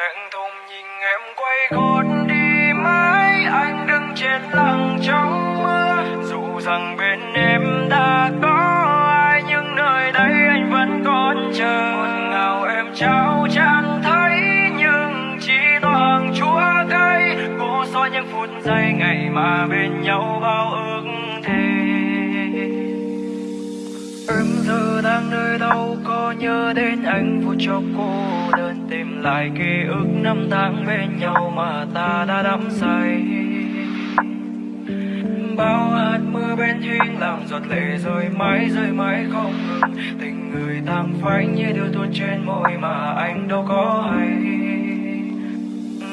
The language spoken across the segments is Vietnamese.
thẹn thùng nhìn em quay gót đi, mãi anh đứng trên lặng trong mưa. Dù rằng bên em đã có ai, nhưng nơi đây anh vẫn còn chờ. Một ngào em trao chan thấy, nhưng chỉ toàn chúa cây cô soi những phút giây ngày mà bên nhau bao ước thề. Em giờ đang nơi đâu, có nhớ đến anh phút chốc cô đơn tìm lại ký ức năm tháng bên nhau mà ta đã đắm say. Bao hạt mưa bên thuyên làm giọt lệ rơi mãi rơi mãi không ngừng. Tình người tan phai như điều tuôn trên môi mà anh đâu có hay.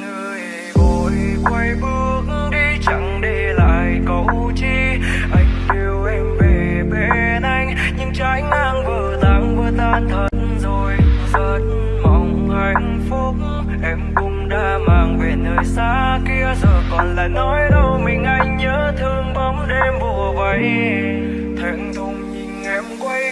Người vội quay bước đi chẳng để lại câu chi. Anh yêu em về bên anh, nhưng trái ngang vừa tan vừa tan thật em cũng đã mang về nơi xa kia, giờ còn là nói đâu, mình anh nhớ thương bóng đêm bùa vây. Thẹn thùng nhìn em quay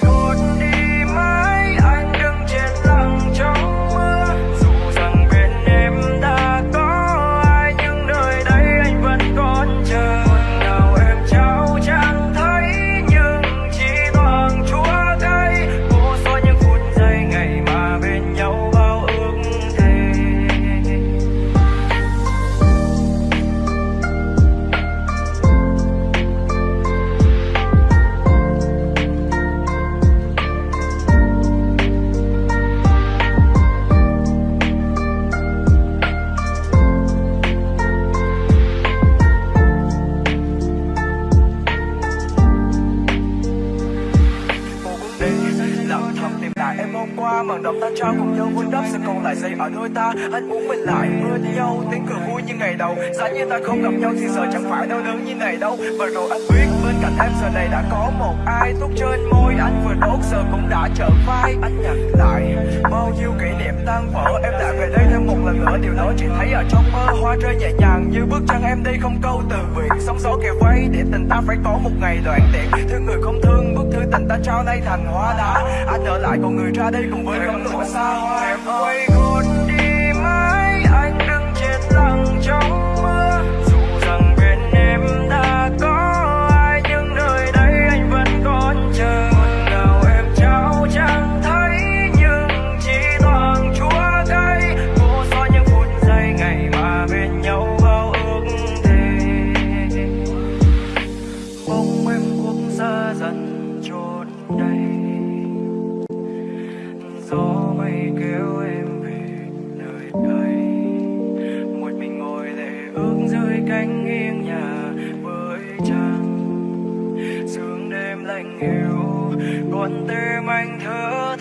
qua màn đọc ta trao cùng nhau vun đắp, sẽ còn lại dây ở đôi ta. Anh muốn mình lại bên nhau tiếng cười vui như ngày đầu. Giá như ta không gặp nhau thì giờ chẳng phải đau đớn như này đâu. Và rồi anh biết bên cạnh em, giờ này đã có một ai thuốc trên môi. Anh vừa đốt giờ cũng đã trở vai. Anh nhặt lại bao nhiêu kỷ niệm tan vỡ. Em lại về đây thêm một lần nữa. Điều đó chỉ thấy ở trong mơ hoa rơi nhẹ nhàng như bước chân em đi không câu từ biệt sóng gió kề vây, để tình ta phải có một ngày đoạn tiện. Thương người không thương bức thư tình ta trao nay thành hoa đá. Anh ở lại còn người ra đây cùng với cánh lụa xa hoa. Em quay gót gia dần trốn đây gió mây kéo em về nơi đây. Một mình ngồi lệ ước dưới cánh nghiêng nhà với trăng sương đêm lạnh hiu còn tim anh thở